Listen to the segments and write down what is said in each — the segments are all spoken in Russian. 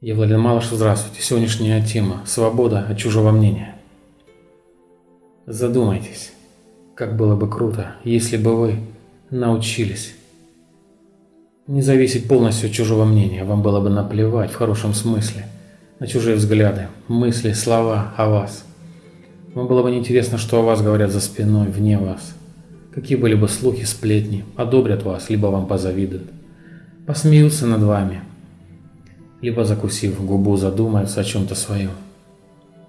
Я Владимир Малыш, здравствуйте. Сегодняшняя тема – свобода от чужого мнения. Задумайтесь, как было бы круто, если бы вы научились не зависеть полностью от чужого мнения. Вам было бы наплевать в хорошем смысле на чужие взгляды, мысли, слова о вас. Вам было бы неинтересно, что о вас говорят за спиной, вне вас. Какие были бы слухи, сплетни, одобрят вас, либо вам позавидуют. Посмеются над вами – либо закусив губу задумаются о чем-то своем.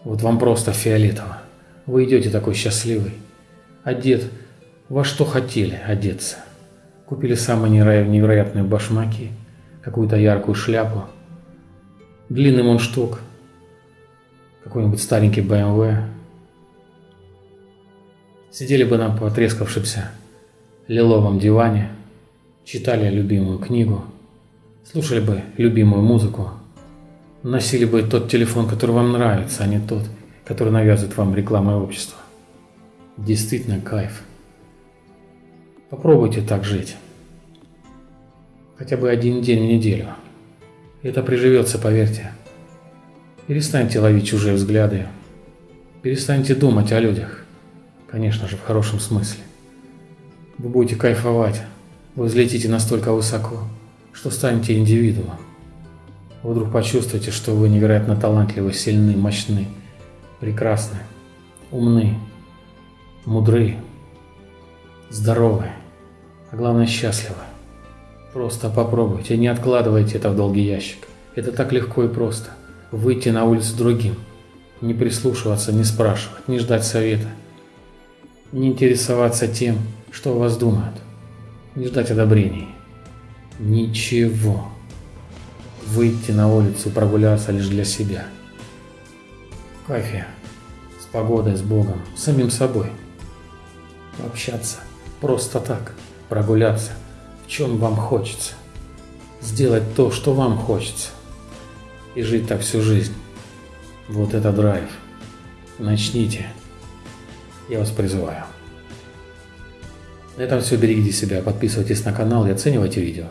Вот вам просто фиолетово. Вы идете такой счастливый. Одет во что хотели одеться. Купили самые невероятные башмаки, какую-то яркую шляпу, длинный мундштук, какой-нибудь старенький BMW. Сидели бы на потрескавшемся лиловом диване, читали любимую книгу – Слушали бы любимую музыку, носили бы тот телефон, который вам нравится, а не тот, который навязывает вам реклама общества. Действительно кайф. Попробуйте так жить. Хотя бы один день в неделю. Это приживется, поверьте. Перестаньте ловить чужие взгляды. Перестаньте думать о людях. Конечно же, в хорошем смысле. Вы будете кайфовать. Вы взлетите настолько высоко, что станете индивидуумом. Вы вдруг почувствуете, что вы невероятно талантливы, сильны, мощны, прекрасны, умны, мудры, здоровы, а главное счастливы. Просто попробуйте, не откладывайте это в долгий ящик. Это так легко и просто. Выйти на улицу другим, не прислушиваться, не спрашивать, не ждать совета, не интересоваться тем, что о вас думают, не ждать одобрений. Ничего. Выйти на улицу, прогуляться лишь для себя. Кайфе. С погодой, с Богом, с самим собой. Общаться. Просто так. Прогуляться. В чем вам хочется. Сделать то, что вам хочется. И жить так всю жизнь. Вот это драйв. Начните. Я вас призываю. На этом все. Берегите себя, подписывайтесь на канал и оценивайте видео.